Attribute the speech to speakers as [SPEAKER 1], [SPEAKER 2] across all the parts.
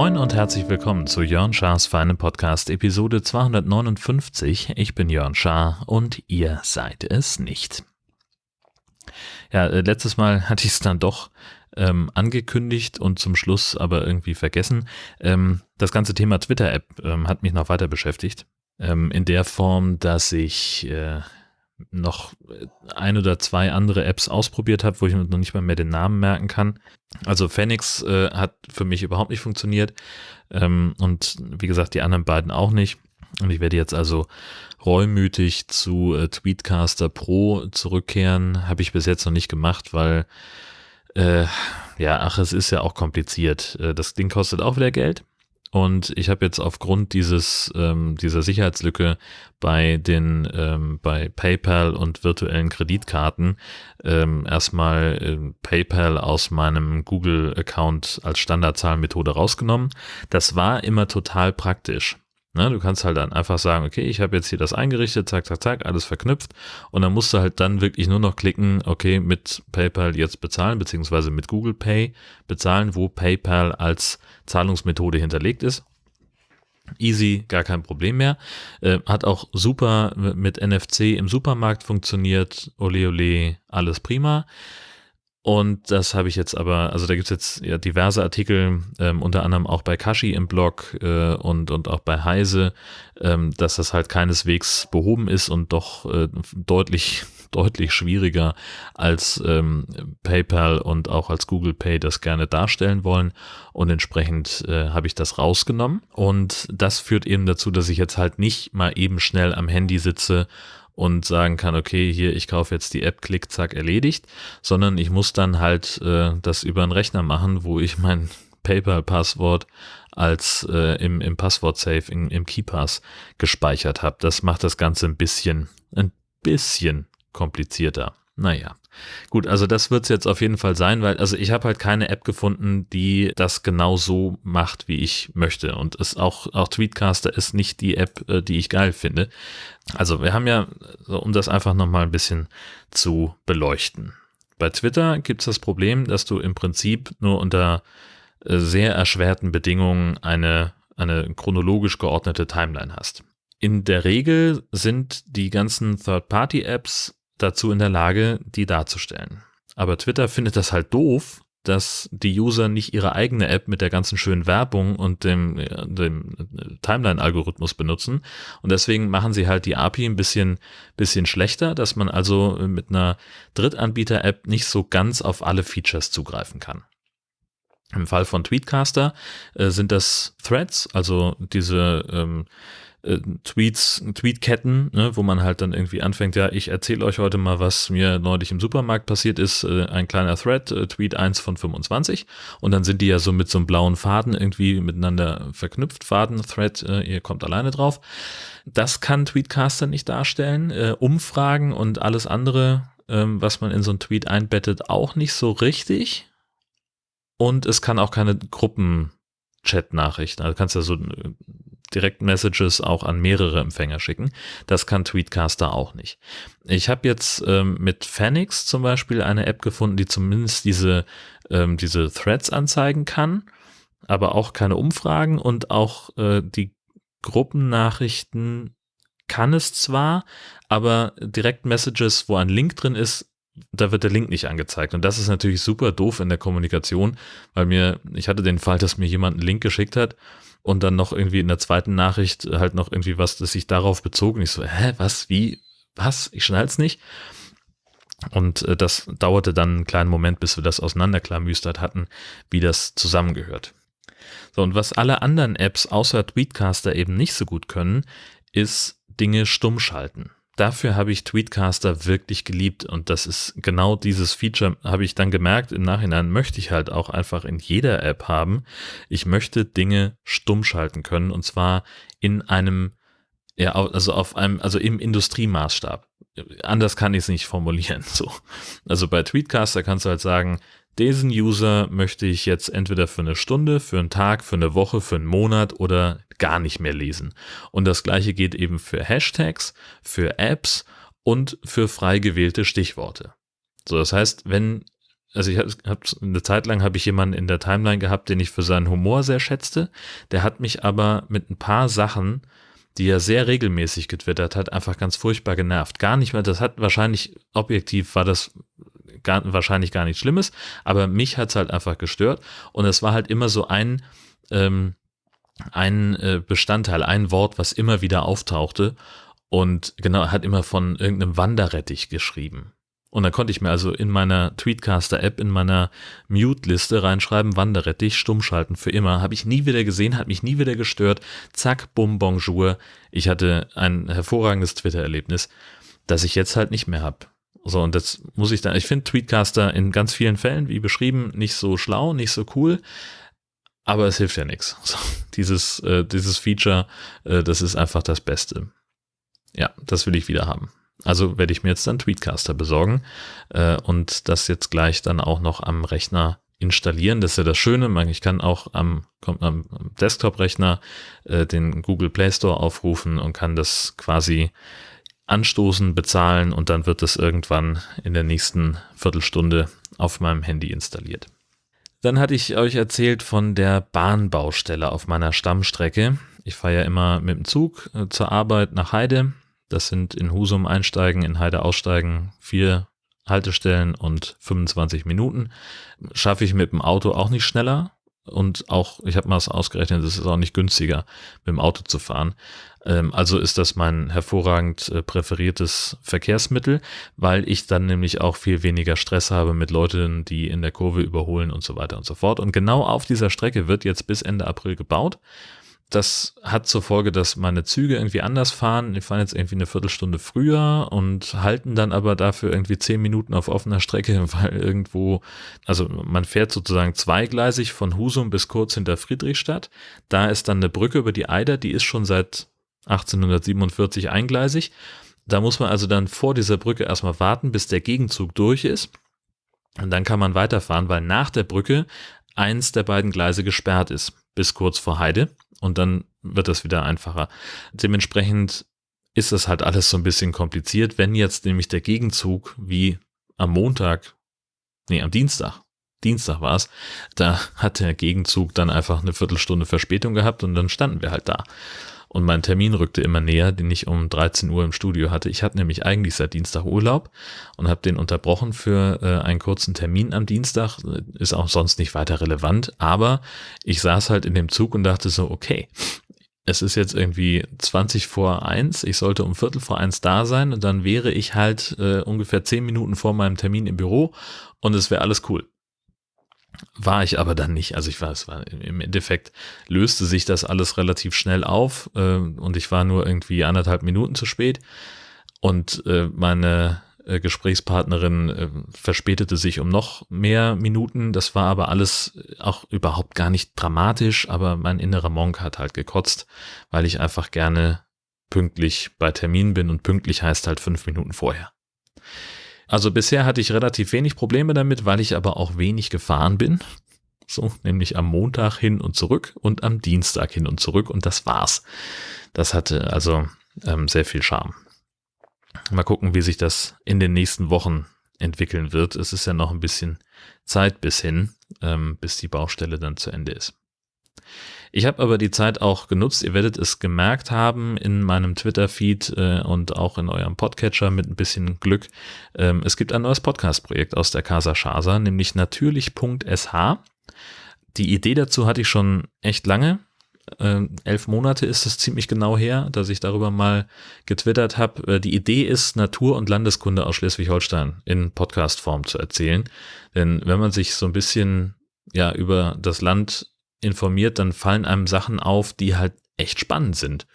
[SPEAKER 1] Moin und herzlich willkommen zu Jörn Schars Feine Podcast Episode 259. Ich bin Jörn Schaar und ihr seid es nicht. Ja, äh, letztes Mal hatte ich es dann doch ähm, angekündigt und zum Schluss aber irgendwie vergessen. Ähm, das ganze Thema Twitter-App ähm, hat mich noch weiter beschäftigt. Ähm, in der Form, dass ich äh, noch ein oder zwei andere Apps ausprobiert habe, wo ich noch nicht mal mehr den Namen merken kann. Also Phoenix äh, hat für mich überhaupt nicht funktioniert ähm, und wie gesagt die anderen beiden auch nicht. Und ich werde jetzt also reumütig zu äh, Tweetcaster Pro zurückkehren. Habe ich bis jetzt noch nicht gemacht, weil äh, ja, ach, es ist ja auch kompliziert. Äh, das Ding kostet auch wieder Geld. Und ich habe jetzt aufgrund dieses ähm, dieser Sicherheitslücke bei den ähm, bei PayPal und virtuellen Kreditkarten ähm, erstmal äh, PayPal aus meinem Google-Account als Standardzahlmethode rausgenommen. Das war immer total praktisch. Ne, du kannst halt dann einfach sagen, okay, ich habe jetzt hier das eingerichtet, zack, zack, zack, alles verknüpft und dann musst du halt dann wirklich nur noch klicken, okay, mit PayPal jetzt bezahlen, beziehungsweise mit Google Pay bezahlen, wo PayPal als Zahlungsmethode hinterlegt ist. Easy, gar kein Problem mehr. Äh, hat auch super mit NFC im Supermarkt funktioniert. Ole ole, alles prima. Und das habe ich jetzt aber, also da gibt es jetzt ja diverse Artikel, ähm, unter anderem auch bei Kashi im Blog äh, und, und auch bei Heise, ähm, dass das halt keineswegs behoben ist und doch äh, deutlich, deutlich schwieriger als ähm, PayPal und auch als Google Pay das gerne darstellen wollen. Und entsprechend äh, habe ich das rausgenommen. Und das führt eben dazu, dass ich jetzt halt nicht mal eben schnell am Handy sitze und sagen kann, okay, hier, ich kaufe jetzt die App, klick, zack, erledigt, sondern ich muss dann halt äh, das über einen Rechner machen, wo ich mein PayPal-Passwort als äh, im, im Passwort-Safe, im, im KeyPass gespeichert habe. Das macht das Ganze ein bisschen, ein bisschen komplizierter. Naja. Gut, also das wird es jetzt auf jeden Fall sein, weil also ich habe halt keine App gefunden, die das genau so macht, wie ich möchte. Und es auch, auch Tweetcaster ist nicht die App, äh, die ich geil finde. Also wir haben ja, um das einfach nochmal ein bisschen zu beleuchten. Bei Twitter gibt es das Problem, dass du im Prinzip nur unter äh, sehr erschwerten Bedingungen eine, eine chronologisch geordnete Timeline hast. In der Regel sind die ganzen Third-Party-Apps dazu in der Lage, die darzustellen. Aber Twitter findet das halt doof, dass die User nicht ihre eigene App mit der ganzen schönen Werbung und dem, dem Timeline-Algorithmus benutzen. Und deswegen machen sie halt die API ein bisschen, bisschen schlechter, dass man also mit einer Drittanbieter-App nicht so ganz auf alle Features zugreifen kann. Im Fall von Tweetcaster äh, sind das Threads, also diese ähm, äh, Tweets, Tweetketten, ne, wo man halt dann irgendwie anfängt, ja, ich erzähle euch heute mal, was mir neulich im Supermarkt passiert ist, äh, ein kleiner Thread, äh, Tweet 1 von 25 und dann sind die ja so mit so einem blauen Faden irgendwie miteinander verknüpft, Faden, Thread, äh, ihr kommt alleine drauf. Das kann Tweetcaster nicht darstellen, äh, Umfragen und alles andere, ähm, was man in so einen Tweet einbettet, auch nicht so richtig und es kann auch keine Gruppen Chat-Nachrichten. Also kannst ja so Direct-Messages auch an mehrere Empfänger schicken. Das kann Tweetcaster auch nicht. Ich habe jetzt ähm, mit Phoenix zum Beispiel eine App gefunden, die zumindest diese, ähm, diese Threads anzeigen kann, aber auch keine Umfragen und auch äh, die Gruppennachrichten kann es zwar, aber Direct-Messages, wo ein Link drin ist, da wird der Link nicht angezeigt. Und das ist natürlich super doof in der Kommunikation, weil mir, ich hatte den Fall, dass mir jemand einen Link geschickt hat und dann noch irgendwie in der zweiten Nachricht halt noch irgendwie was, das sich darauf bezog. Und ich so, hä, was, wie, was? Ich schnall's nicht. Und äh, das dauerte dann einen kleinen Moment, bis wir das auseinanderklamüstert hatten, wie das zusammengehört. So, und was alle anderen Apps außer Tweetcaster eben nicht so gut können, ist Dinge stumm schalten dafür habe ich Tweetcaster wirklich geliebt und das ist genau dieses Feature, habe ich dann gemerkt, im Nachhinein möchte ich halt auch einfach in jeder App haben. Ich möchte Dinge stumm schalten können und zwar in einem, ja, also auf einem, also im Industriemaßstab. Anders kann ich es nicht formulieren. So. Also bei Tweetcaster kannst du halt sagen, diesen User möchte ich jetzt entweder für eine Stunde, für einen Tag, für eine Woche, für einen Monat oder gar nicht mehr lesen. Und das gleiche geht eben für Hashtags, für Apps und für frei gewählte Stichworte. So, das heißt, wenn also ich habe hab, eine Zeit lang habe ich jemanden in der Timeline gehabt, den ich für seinen Humor sehr schätzte. Der hat mich aber mit ein paar Sachen, die er sehr regelmäßig getwittert hat, einfach ganz furchtbar genervt. Gar nicht mehr, das hat wahrscheinlich, objektiv war das gar, wahrscheinlich gar nichts Schlimmes, aber mich hat's halt einfach gestört. Und es war halt immer so ein, ähm, ein äh, Bestandteil, ein Wort, was immer wieder auftauchte. Und genau, hat immer von irgendeinem Wanderrettich geschrieben. Und dann konnte ich mir also in meiner Tweetcaster-App, in meiner Mute-Liste reinschreiben, Wanderrettich, stummschalten für immer. Habe ich nie wieder gesehen, hat mich nie wieder gestört. Zack, bum, bonjour. Ich hatte ein hervorragendes Twitter-Erlebnis, das ich jetzt halt nicht mehr habe. So, und das muss ich dann, ich finde Tweetcaster in ganz vielen Fällen, wie beschrieben, nicht so schlau, nicht so cool, aber es hilft ja nichts. So, dieses, äh, dieses Feature, äh, das ist einfach das Beste. Ja, das will ich wieder haben. Also werde ich mir jetzt dann Tweetcaster besorgen äh, und das jetzt gleich dann auch noch am Rechner installieren. Das ist ja das Schöne. Ich kann auch am, am Desktop-Rechner äh, den Google Play Store aufrufen und kann das quasi anstoßen, bezahlen und dann wird es irgendwann in der nächsten Viertelstunde auf meinem Handy installiert. Dann hatte ich euch erzählt von der Bahnbaustelle auf meiner Stammstrecke. Ich fahre ja immer mit dem Zug äh, zur Arbeit nach Heide. Das sind in Husum einsteigen, in Heide aussteigen, vier Haltestellen und 25 Minuten. Schaffe ich mit dem Auto auch nicht schneller, und auch, ich habe mal ausgerechnet, es ist auch nicht günstiger, mit dem Auto zu fahren. Ähm, also ist das mein hervorragend äh, präferiertes Verkehrsmittel, weil ich dann nämlich auch viel weniger Stress habe mit Leuten, die in der Kurve überholen und so weiter und so fort. Und genau auf dieser Strecke wird jetzt bis Ende April gebaut das hat zur Folge, dass meine Züge irgendwie anders fahren. Die fahren jetzt irgendwie eine Viertelstunde früher und halten dann aber dafür irgendwie zehn Minuten auf offener Strecke, weil irgendwo, also man fährt sozusagen zweigleisig von Husum bis kurz hinter Friedrichstadt. Da ist dann eine Brücke über die Eider, die ist schon seit 1847 eingleisig. Da muss man also dann vor dieser Brücke erstmal warten, bis der Gegenzug durch ist. Und dann kann man weiterfahren, weil nach der Brücke eins der beiden Gleise gesperrt ist, bis kurz vor Heide und dann wird das wieder einfacher. Dementsprechend ist das halt alles so ein bisschen kompliziert, wenn jetzt nämlich der Gegenzug wie am Montag, nee, am Dienstag, Dienstag war es, da hat der Gegenzug dann einfach eine Viertelstunde Verspätung gehabt und dann standen wir halt da. Und mein Termin rückte immer näher, den ich um 13 Uhr im Studio hatte. Ich hatte nämlich eigentlich seit Dienstag Urlaub und habe den unterbrochen für äh, einen kurzen Termin am Dienstag. Ist auch sonst nicht weiter relevant. Aber ich saß halt in dem Zug und dachte so, okay, es ist jetzt irgendwie 20 vor eins, ich sollte um Viertel vor eins da sein und dann wäre ich halt äh, ungefähr 10 Minuten vor meinem Termin im Büro und es wäre alles cool. War ich aber dann nicht. Also ich war, es war im Endeffekt löste sich das alles relativ schnell auf äh, und ich war nur irgendwie anderthalb Minuten zu spät. Und äh, meine äh, Gesprächspartnerin äh, verspätete sich um noch mehr Minuten. Das war aber alles auch überhaupt gar nicht dramatisch, aber mein innerer Monk hat halt gekotzt, weil ich einfach gerne pünktlich bei Termin bin und pünktlich heißt halt fünf Minuten vorher. Also bisher hatte ich relativ wenig Probleme damit, weil ich aber auch wenig gefahren bin. So, nämlich am Montag hin und zurück und am Dienstag hin und zurück und das war's. Das hatte also ähm, sehr viel Charme. Mal gucken, wie sich das in den nächsten Wochen entwickeln wird. Es ist ja noch ein bisschen Zeit bis hin, ähm, bis die Baustelle dann zu Ende ist. Ich habe aber die Zeit auch genutzt. Ihr werdet es gemerkt haben in meinem Twitter-Feed äh, und auch in eurem Podcatcher mit ein bisschen Glück. Ähm, es gibt ein neues Podcast-Projekt aus der Casa Shasa, nämlich natürlich.sh. Die Idee dazu hatte ich schon echt lange. Ähm, elf Monate ist es ziemlich genau her, dass ich darüber mal getwittert habe. Äh, die Idee ist, Natur- und Landeskunde aus Schleswig-Holstein in Podcast-Form zu erzählen. Denn wenn man sich so ein bisschen ja über das Land informiert, dann fallen einem Sachen auf, die halt echt spannend sind,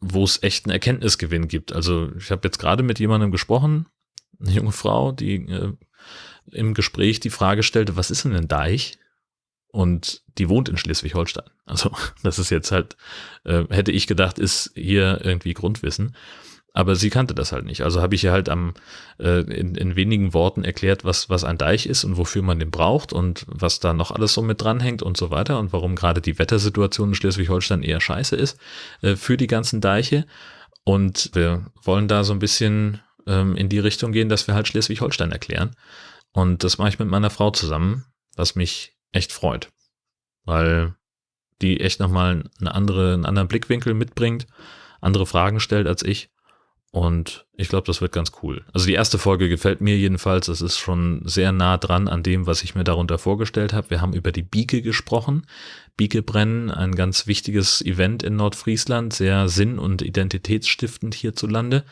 [SPEAKER 1] wo es echt einen Erkenntnisgewinn gibt. Also ich habe jetzt gerade mit jemandem gesprochen, eine junge Frau, die äh, im Gespräch die Frage stellte, was ist denn ein Deich? Und die wohnt in Schleswig-Holstein. Also das ist jetzt halt, äh, hätte ich gedacht, ist hier irgendwie Grundwissen. Aber sie kannte das halt nicht. Also habe ich ihr halt am, äh, in, in wenigen Worten erklärt, was, was ein Deich ist und wofür man den braucht und was da noch alles so mit dranhängt und so weiter und warum gerade die Wettersituation in Schleswig-Holstein eher scheiße ist äh, für die ganzen Deiche. Und wir wollen da so ein bisschen ähm, in die Richtung gehen, dass wir halt Schleswig-Holstein erklären. Und das mache ich mit meiner Frau zusammen, was mich echt freut. Weil die echt nochmal eine andere, einen anderen Blickwinkel mitbringt, andere Fragen stellt als ich und ich glaube, das wird ganz cool. Also die erste Folge gefällt mir jedenfalls. Es ist schon sehr nah dran an dem, was ich mir darunter vorgestellt habe. Wir haben über die Bieke gesprochen. Biekebrennen, ein ganz wichtiges Event in Nordfriesland, sehr sinn- und identitätsstiftend hierzulande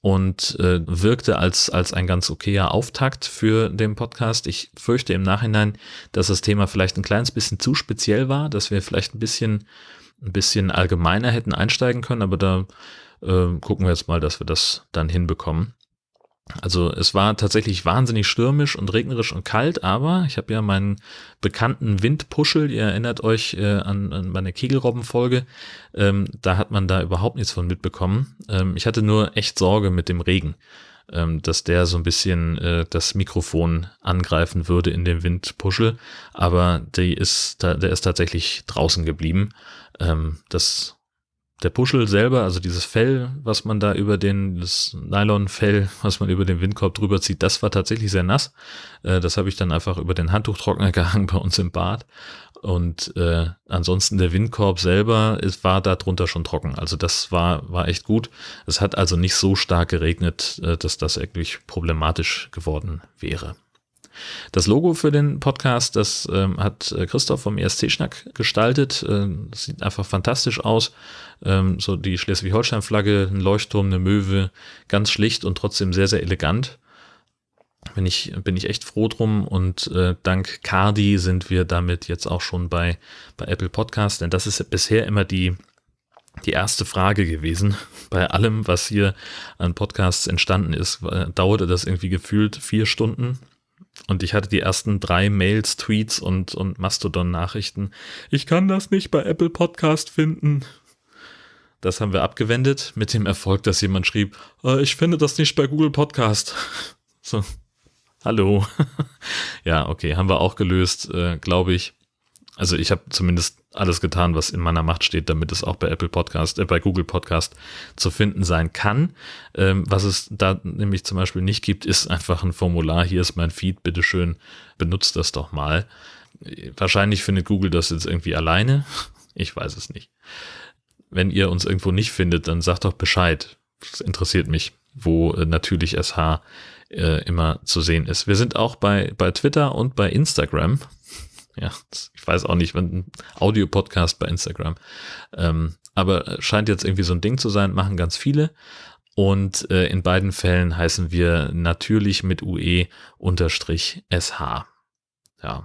[SPEAKER 1] und äh, wirkte als, als ein ganz okayer Auftakt für den Podcast. Ich fürchte im Nachhinein, dass das Thema vielleicht ein kleines bisschen zu speziell war, dass wir vielleicht ein bisschen, ein bisschen allgemeiner hätten einsteigen können, aber da äh, gucken wir jetzt mal, dass wir das dann hinbekommen. Also es war tatsächlich wahnsinnig stürmisch und regnerisch und kalt, aber ich habe ja meinen bekannten Windpuschel, ihr erinnert euch äh, an, an meine Kegelrobbenfolge, ähm, da hat man da überhaupt nichts von mitbekommen. Ähm, ich hatte nur echt Sorge mit dem Regen, ähm, dass der so ein bisschen äh, das Mikrofon angreifen würde in dem Windpuschel, aber die ist, der ist tatsächlich draußen geblieben. Ähm, das der Puschel selber, also dieses Fell, was man da über den, das Nylonfell, was man über den Windkorb drüber zieht, das war tatsächlich sehr nass. Äh, das habe ich dann einfach über den Handtuchtrockner gehangen bei uns im Bad. Und äh, ansonsten der Windkorb selber ist, war da drunter schon trocken. Also das war, war echt gut. Es hat also nicht so stark geregnet, äh, dass das wirklich problematisch geworden wäre. Das Logo für den Podcast, das ähm, hat äh, Christoph vom ESC-Schnack gestaltet. Ähm, das sieht einfach fantastisch aus. Ähm, so die Schleswig-Holstein-Flagge, ein Leuchtturm, eine Möwe, ganz schlicht und trotzdem sehr, sehr elegant. Bin ich, bin ich echt froh drum und äh, dank Cardi sind wir damit jetzt auch schon bei, bei Apple Podcast, denn das ist bisher immer die, die erste Frage gewesen. Bei allem, was hier an Podcasts entstanden ist, äh, dauerte das irgendwie gefühlt vier Stunden. Und ich hatte die ersten drei Mails, Tweets und, und Mastodon-Nachrichten. Ich kann das nicht bei Apple Podcast finden. Das haben wir abgewendet mit dem Erfolg, dass jemand schrieb, äh, ich finde das nicht bei Google Podcast. So, hallo. ja, okay, haben wir auch gelöst, äh, glaube ich. Also ich habe zumindest alles getan, was in meiner Macht steht, damit es auch bei Apple Podcast, äh, bei Google Podcast zu finden sein kann. Ähm, was es da nämlich zum Beispiel nicht gibt, ist einfach ein Formular. Hier ist mein Feed, bitteschön, benutzt das doch mal. Wahrscheinlich findet Google das jetzt irgendwie alleine. Ich weiß es nicht. Wenn ihr uns irgendwo nicht findet, dann sagt doch Bescheid. Das interessiert mich, wo äh, natürlich SH äh, immer zu sehen ist. Wir sind auch bei, bei Twitter und bei Instagram. Ja, ich weiß auch nicht, wenn ein Audio-Podcast bei Instagram. Ähm, aber scheint jetzt irgendwie so ein Ding zu sein, machen ganz viele. Und äh, in beiden Fällen heißen wir natürlich mit UE unterstrich SH. Ja.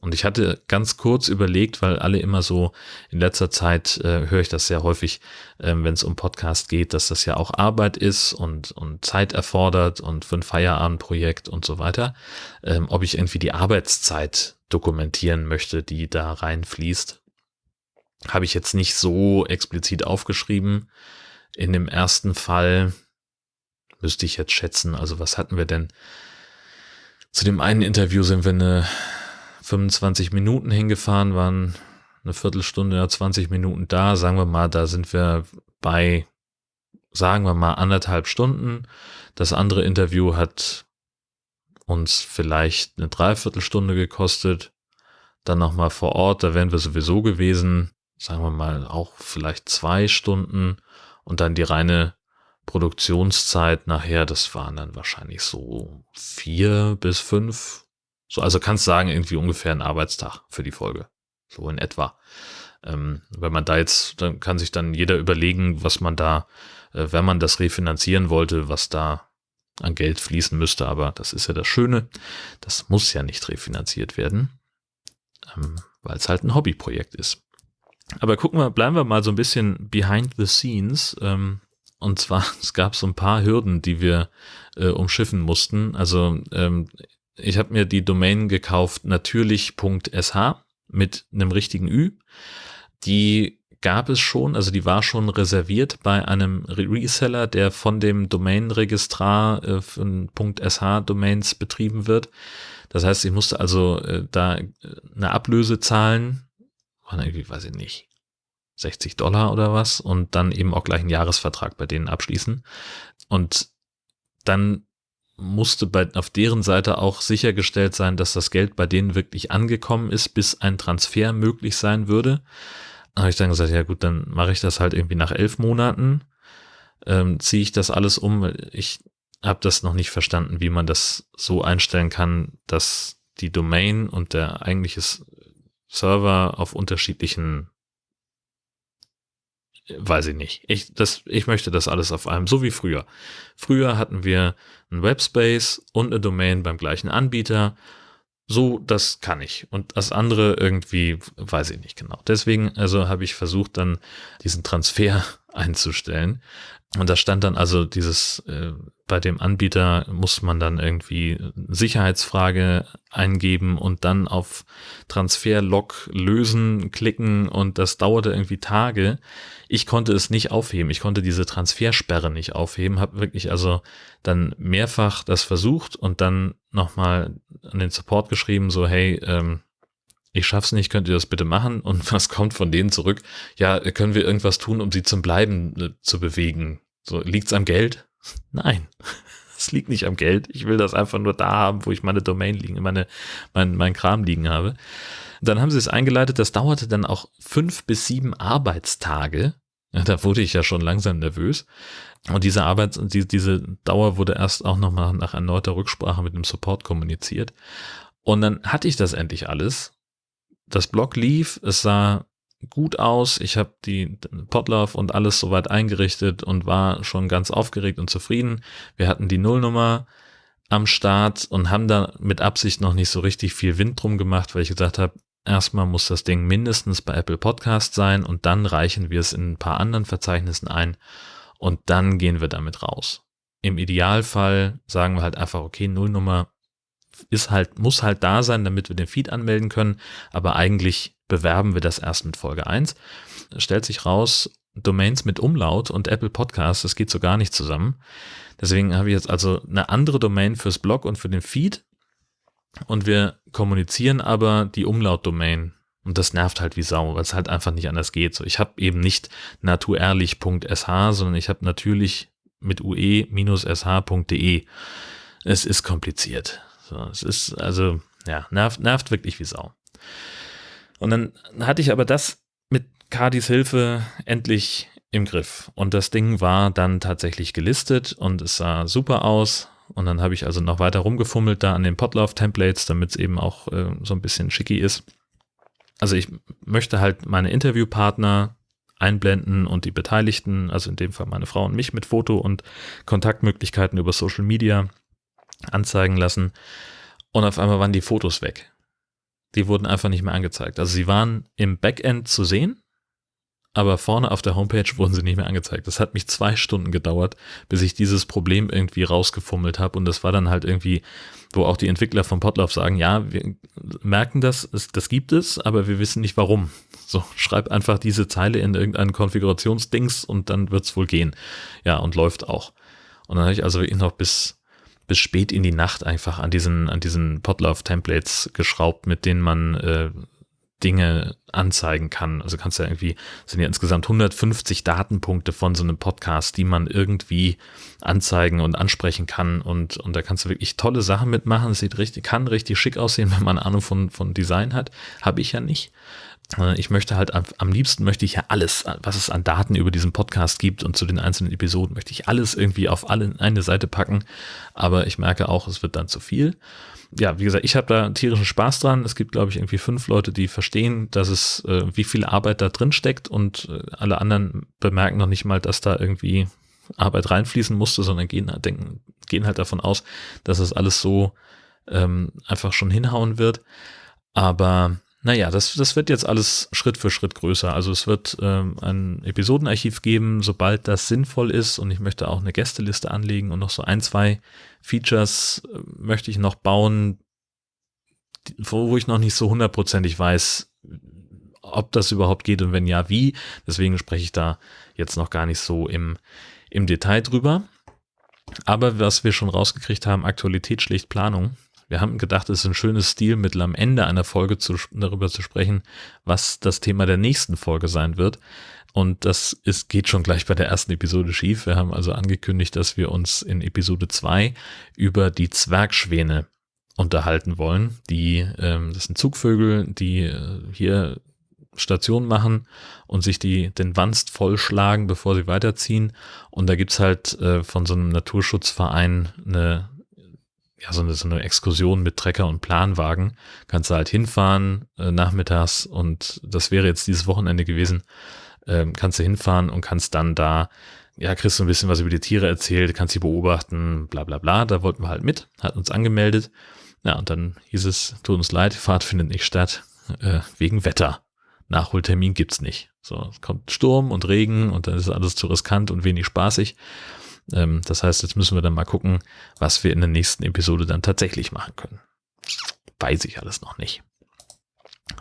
[SPEAKER 1] Und ich hatte ganz kurz überlegt, weil alle immer so in letzter Zeit äh, höre ich das sehr häufig, äh, wenn es um Podcast geht, dass das ja auch Arbeit ist und, und Zeit erfordert und für ein Feierabendprojekt und so weiter, ähm, ob ich irgendwie die Arbeitszeit dokumentieren möchte, die da reinfließt. Habe ich jetzt nicht so explizit aufgeschrieben. In dem ersten Fall müsste ich jetzt schätzen, also was hatten wir denn? Zu dem einen Interview sind wir eine 25 Minuten hingefahren, waren eine Viertelstunde oder 20 Minuten da. Sagen wir mal, da sind wir bei, sagen wir mal, anderthalb Stunden. Das andere Interview hat uns vielleicht eine Dreiviertelstunde gekostet. Dann nochmal vor Ort, da wären wir sowieso gewesen, sagen wir mal auch vielleicht zwei Stunden und dann die reine Produktionszeit nachher, das waren dann wahrscheinlich so vier bis fünf. So, also kannst sagen, irgendwie ungefähr ein Arbeitstag für die Folge. So in etwa. Ähm, wenn man da jetzt, dann kann sich dann jeder überlegen, was man da, äh, wenn man das refinanzieren wollte, was da an Geld fließen müsste, aber das ist ja das Schöne. Das muss ja nicht refinanziert werden, ähm, weil es halt ein Hobbyprojekt ist. Aber gucken wir, bleiben wir mal so ein bisschen behind the scenes. Ähm, und zwar, es gab so ein paar Hürden, die wir äh, umschiffen mussten. Also ähm, ich habe mir die Domain gekauft, natürlich.sh mit einem richtigen Ü. Die gab es schon, also die war schon reserviert bei einem Reseller, der von dem Domain-Registrar äh, von .sh-Domains betrieben wird. Das heißt, ich musste also äh, da äh, eine Ablöse zahlen, waren irgendwie, weiß ich nicht, 60 Dollar oder was und dann eben auch gleich einen Jahresvertrag bei denen abschließen. Und dann musste bei, auf deren Seite auch sichergestellt sein, dass das Geld bei denen wirklich angekommen ist, bis ein Transfer möglich sein würde. Habe ich dann gesagt, ja gut, dann mache ich das halt irgendwie nach elf Monaten, ähm, ziehe ich das alles um. Ich habe das noch nicht verstanden, wie man das so einstellen kann, dass die Domain und der eigentliche Server auf unterschiedlichen weiß ich nicht. Ich, das, ich möchte das alles auf einem, so wie früher. Früher hatten wir einen Webspace und eine Domain beim gleichen Anbieter. So, das kann ich. Und das andere irgendwie, weiß ich nicht genau. Deswegen, also habe ich versucht, dann diesen Transfer einzustellen. Und da stand dann also dieses, äh, bei dem Anbieter muss man dann irgendwie Sicherheitsfrage eingeben und dann auf Transfer-Log lösen klicken und das dauerte irgendwie Tage. Ich konnte es nicht aufheben. Ich konnte diese Transfersperre nicht aufheben. Habe wirklich also dann mehrfach das versucht und dann nochmal an den Support geschrieben, so hey, ähm, ich schaff's nicht, könnt ihr das bitte machen? Und was kommt von denen zurück? Ja, können wir irgendwas tun, um sie zum Bleiben äh, zu bewegen? So, liegt's am Geld? Nein. Es liegt nicht am Geld. Ich will das einfach nur da haben, wo ich meine Domain liegen, meine, mein, mein Kram liegen habe. Dann haben sie es eingeleitet. Das dauerte dann auch fünf bis sieben Arbeitstage. Da wurde ich ja schon langsam nervös. Und diese Arbeit, die, diese Dauer wurde erst auch nochmal nach erneuter Rücksprache mit dem Support kommuniziert. Und dann hatte ich das endlich alles das Blog lief, es sah gut aus, ich habe die Podlove und alles soweit eingerichtet und war schon ganz aufgeregt und zufrieden. Wir hatten die Nullnummer am Start und haben da mit Absicht noch nicht so richtig viel Wind drum gemacht, weil ich gesagt habe, erstmal muss das Ding mindestens bei Apple Podcast sein und dann reichen wir es in ein paar anderen Verzeichnissen ein und dann gehen wir damit raus. Im Idealfall sagen wir halt einfach, okay, Nullnummer ist halt, muss halt da sein, damit wir den Feed anmelden können. Aber eigentlich bewerben wir das erst mit Folge 1. Stellt sich raus, Domains mit Umlaut und Apple Podcasts, das geht so gar nicht zusammen. Deswegen habe ich jetzt also eine andere Domain fürs Blog und für den Feed. Und wir kommunizieren aber die Umlaut-Domain. Und das nervt halt wie Sau, weil es halt einfach nicht anders geht. So, ich habe eben nicht naturlich.sh, sondern ich habe natürlich mit ue-sh.de. Es ist kompliziert. So, es ist also, ja, nervt, nervt wirklich wie Sau. Und dann hatte ich aber das mit Cardis Hilfe endlich im Griff. Und das Ding war dann tatsächlich gelistet und es sah super aus. Und dann habe ich also noch weiter rumgefummelt da an den Podlove-Templates, damit es eben auch äh, so ein bisschen schicky ist. Also ich möchte halt meine Interviewpartner einblenden und die Beteiligten, also in dem Fall meine Frau und mich mit Foto und Kontaktmöglichkeiten über Social Media anzeigen lassen und auf einmal waren die Fotos weg. Die wurden einfach nicht mehr angezeigt. Also sie waren im Backend zu sehen, aber vorne auf der Homepage wurden sie nicht mehr angezeigt. Das hat mich zwei Stunden gedauert, bis ich dieses Problem irgendwie rausgefummelt habe und das war dann halt irgendwie, wo auch die Entwickler von Potlauf sagen, ja, wir merken das, das gibt es, aber wir wissen nicht warum. So, schreib einfach diese Zeile in irgendeinen Konfigurationsdings und dann wird's wohl gehen. Ja, und läuft auch. Und dann habe ich also noch bis bis spät in die Nacht einfach an diesen, an diesen Podlove-Templates geschraubt, mit denen man äh, Dinge anzeigen kann. Also kannst du ja irgendwie, sind ja insgesamt 150 Datenpunkte von so einem Podcast, die man irgendwie anzeigen und ansprechen kann. Und, und da kannst du wirklich tolle Sachen mitmachen. Es sieht richtig, kann richtig schick aussehen, wenn man Ahnung von, von Design hat. Habe ich ja nicht. Äh, ich möchte halt am liebsten möchte ich ja alles, was es an Daten über diesen Podcast gibt und zu den einzelnen Episoden, möchte ich alles irgendwie auf alle eine Seite packen. Aber ich merke auch, es wird dann zu viel. Ja, wie gesagt, ich habe da tierischen Spaß dran. Es gibt, glaube ich, irgendwie fünf Leute, die verstehen, dass es, äh, wie viel Arbeit da drin steckt und äh, alle anderen bemerken noch nicht mal, dass da irgendwie Arbeit reinfließen musste, sondern gehen, denken, gehen halt davon aus, dass es alles so ähm, einfach schon hinhauen wird. Aber naja, das, das wird jetzt alles Schritt für Schritt größer. Also es wird ähm, ein Episodenarchiv geben, sobald das sinnvoll ist. Und ich möchte auch eine Gästeliste anlegen und noch so ein, zwei Features äh, möchte ich noch bauen, wo, wo ich noch nicht so hundertprozentig weiß, ob das überhaupt geht und wenn ja, wie. Deswegen spreche ich da jetzt noch gar nicht so im, im Detail drüber. Aber was wir schon rausgekriegt haben, Aktualität schlicht Planung. Wir haben gedacht, es ist ein schönes Stilmittel, am Ende einer Folge zu, darüber zu sprechen, was das Thema der nächsten Folge sein wird. Und das ist, geht schon gleich bei der ersten Episode schief. Wir haben also angekündigt, dass wir uns in Episode zwei über die Zwergschwäne unterhalten wollen. Die, ähm, das sind Zugvögel, die äh, hier Station machen und sich die, den Wanst vollschlagen, bevor sie weiterziehen. Und da gibt's halt äh, von so einem Naturschutzverein eine, ja, so eine, so eine Exkursion mit Trecker und Planwagen. Kannst du halt hinfahren äh, nachmittags und das wäre jetzt dieses Wochenende gewesen. Ähm, kannst du hinfahren und kannst dann da, ja, kriegst du ein bisschen was über die Tiere erzählt, kannst sie beobachten, bla bla bla. Da wollten wir halt mit, hat uns angemeldet. Ja, und dann hieß es, tut uns leid, Fahrt findet nicht statt, äh, wegen Wetter. Nachholtermin gibt's nicht. So, es kommt Sturm und Regen und dann ist alles zu riskant und wenig spaßig. Ähm, das heißt, jetzt müssen wir dann mal gucken, was wir in der nächsten Episode dann tatsächlich machen können. Weiß ich alles noch nicht.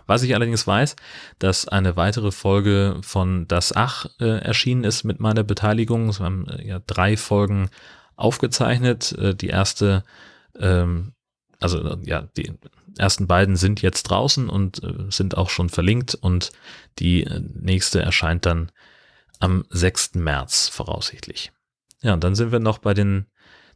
[SPEAKER 1] Was ich allerdings weiß, dass eine weitere Folge von Das Ach äh, erschienen ist mit meiner Beteiligung. Wir haben äh, ja drei Folgen aufgezeichnet. Äh, die erste, ähm, also äh, ja, die ersten beiden sind jetzt draußen und äh, sind auch schon verlinkt und die äh, nächste erscheint dann am 6. März voraussichtlich. Ja, und dann sind wir noch bei den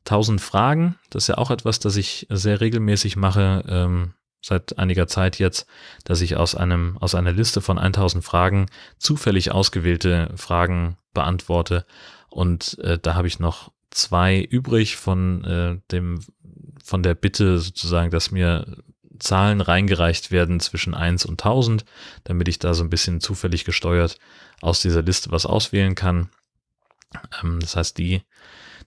[SPEAKER 1] 1000 Fragen. Das ist ja auch etwas, das ich sehr regelmäßig mache, ähm, seit einiger Zeit jetzt, dass ich aus einem, aus einer Liste von 1000 Fragen zufällig ausgewählte Fragen beantworte. Und äh, da habe ich noch zwei übrig von äh, dem, von der Bitte sozusagen, dass mir Zahlen reingereicht werden zwischen 1 und 1000, damit ich da so ein bisschen zufällig gesteuert aus dieser Liste was auswählen kann. Ähm, das heißt, die,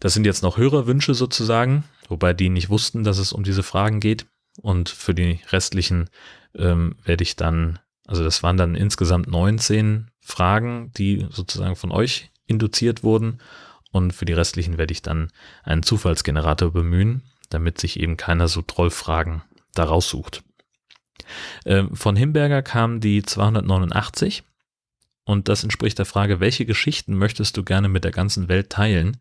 [SPEAKER 1] das sind jetzt noch Hörerwünsche sozusagen, wobei die nicht wussten, dass es um diese Fragen geht. Und für die restlichen ähm, werde ich dann, also das waren dann insgesamt 19 Fragen, die sozusagen von euch induziert wurden. Und für die restlichen werde ich dann einen Zufallsgenerator bemühen, damit sich eben keiner so Trollfragen da raussucht. Ähm, von Himberger kam die 289 und das entspricht der Frage, welche Geschichten möchtest du gerne mit der ganzen Welt teilen?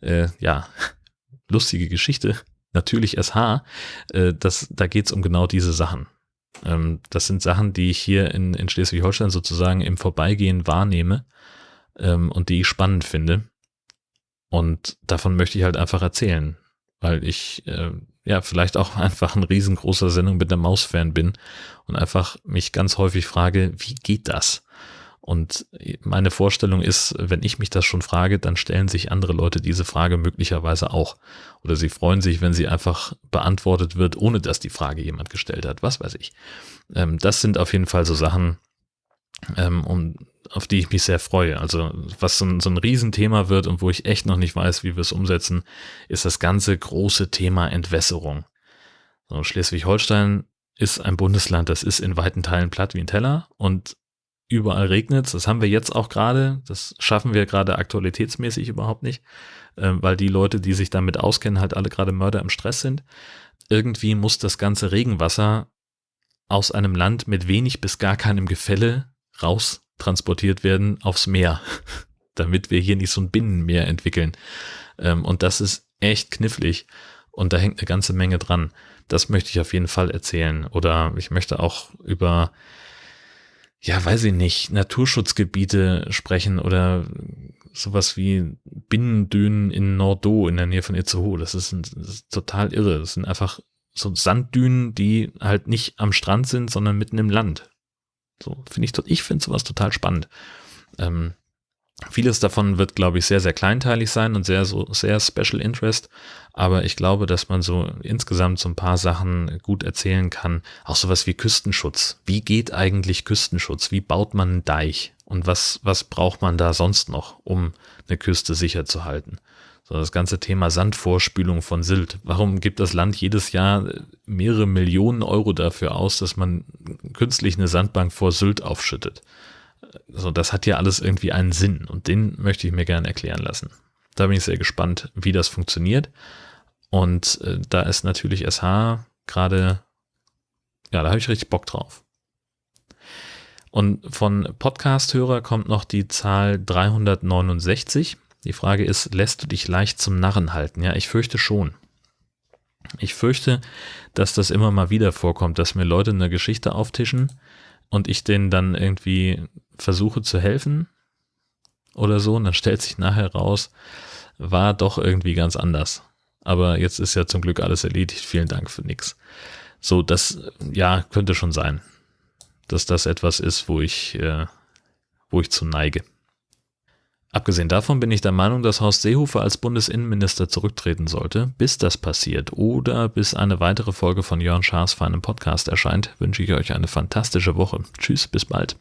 [SPEAKER 1] Äh, ja, lustige Geschichte, natürlich SH. Äh, das, da geht's um genau diese Sachen. Ähm, das sind Sachen, die ich hier in, in Schleswig-Holstein sozusagen im Vorbeigehen wahrnehme ähm, und die ich spannend finde. Und davon möchte ich halt einfach erzählen, weil ich äh, ja, vielleicht auch einfach ein riesengroßer Sendung mit der Maus-Fan bin und einfach mich ganz häufig frage, wie geht das? Und meine Vorstellung ist, wenn ich mich das schon frage, dann stellen sich andere Leute diese Frage möglicherweise auch. Oder sie freuen sich, wenn sie einfach beantwortet wird, ohne dass die Frage jemand gestellt hat. Was weiß ich. Ähm, das sind auf jeden Fall so Sachen, ähm, um, auf die ich mich sehr freue. Also was so ein, so ein Riesenthema wird und wo ich echt noch nicht weiß, wie wir es umsetzen, ist das ganze große Thema Entwässerung. So, Schleswig-Holstein ist ein Bundesland, das ist in weiten Teilen platt wie ein Teller und überall regnet Das haben wir jetzt auch gerade. Das schaffen wir gerade aktualitätsmäßig überhaupt nicht, äh, weil die Leute, die sich damit auskennen, halt alle gerade Mörder im Stress sind. Irgendwie muss das ganze Regenwasser aus einem Land mit wenig bis gar keinem Gefälle raus transportiert werden aufs Meer, damit wir hier nicht so ein Binnenmeer entwickeln. Ähm, und das ist echt knifflig und da hängt eine ganze Menge dran. Das möchte ich auf jeden Fall erzählen. Oder ich möchte auch über, ja, weiß ich nicht, Naturschutzgebiete sprechen oder sowas wie Binnendünen in Nordo in der Nähe von Itzehoe. Das ist, ein, das ist total irre. Das sind einfach so Sanddünen, die halt nicht am Strand sind, sondern mitten im Land. So finde ich, ich finde sowas total spannend. Ähm, vieles davon wird, glaube ich, sehr, sehr kleinteilig sein und sehr, so, sehr Special Interest. Aber ich glaube, dass man so insgesamt so ein paar Sachen gut erzählen kann. Auch sowas wie Küstenschutz. Wie geht eigentlich Küstenschutz? Wie baut man einen Deich? Und was, was braucht man da sonst noch, um eine Küste sicher zu halten? So das ganze Thema Sandvorspülung von Sylt. Warum gibt das Land jedes Jahr mehrere Millionen Euro dafür aus, dass man künstlich eine Sandbank vor Sylt aufschüttet? So, das hat ja alles irgendwie einen Sinn und den möchte ich mir gerne erklären lassen. Da bin ich sehr gespannt, wie das funktioniert. Und äh, da ist natürlich SH gerade, ja, da habe ich richtig Bock drauf. Und von Podcast-Hörer kommt noch die Zahl 369. Die Frage ist, lässt du dich leicht zum Narren halten? Ja, ich fürchte schon. Ich fürchte, dass das immer mal wieder vorkommt, dass mir Leute eine Geschichte auftischen und ich denen dann irgendwie versuche zu helfen oder so und dann stellt sich nachher raus, war doch irgendwie ganz anders. Aber jetzt ist ja zum Glück alles erledigt. Vielen Dank für nix. So, das, ja, könnte schon sein dass das etwas ist, wo ich, äh, wo ich zu neige. Abgesehen davon bin ich der Meinung, dass Horst Seehofer als Bundesinnenminister zurücktreten sollte. Bis das passiert oder bis eine weitere Folge von Jörn Schaas feinem Podcast erscheint, wünsche ich euch eine fantastische Woche. Tschüss, bis bald.